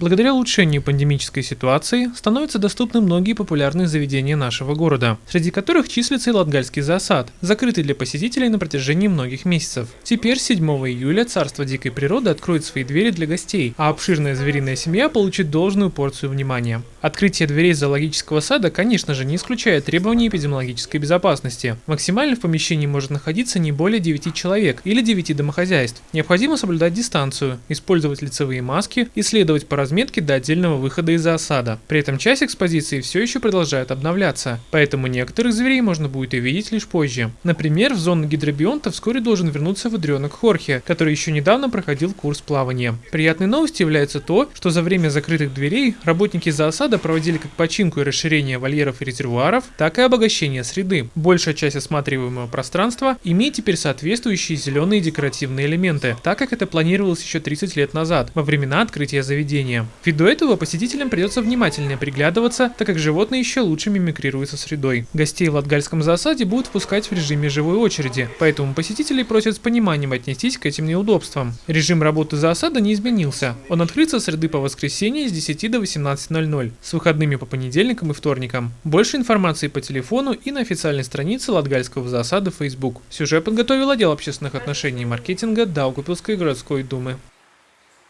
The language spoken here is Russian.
Благодаря улучшению пандемической ситуации становятся доступны многие популярные заведения нашего города, среди которых числится и Латгальский зоосад, закрытый для посетителей на протяжении многих месяцев. Теперь 7 июля Царство дикой природы откроет свои двери для гостей, а обширная звериная семья получит должную порцию внимания. Открытие дверей зоологического сада, конечно же, не исключает требований эпидемиологической безопасности. Максимально в помещении может находиться не более 9 человек или 9 домохозяйств. Необходимо соблюдать дистанцию, использовать лицевые маски и следовать по разметке до отдельного выхода из осада. При этом часть экспозиции все еще продолжает обновляться, поэтому некоторых зверей можно будет увидеть лишь позже. Например, в зону гидробионта вскоре должен вернуться выдренок Хорхе, который еще недавно проходил курс плавания. Приятной новостью является то, что за время закрытых дверей работники зоосада проводили как починку и расширение вольеров и резервуаров, так и обогащение среды. Большая часть осматриваемого пространства имеет теперь соответствующие зеленые декоративные элементы, так как это планировалось еще 30 лет назад, во времена открытия заведения. Ввиду этого посетителям придется внимательнее приглядываться, так как животные еще лучше мимикрируют со средой. Гостей в Латгальском зоосаде будут впускать в режиме живой очереди, поэтому посетителей просят с пониманием отнестись к этим неудобствам. Режим работы зоосада не изменился. Он открыт со среды по воскресенье с 10 до 18.00, с выходными по понедельникам и вторникам. Больше информации по телефону и на официальной странице Латгальского зоосада в Facebook. Сюжет подготовил отдел общественных отношений и маркетинга Даугупилской городской думы.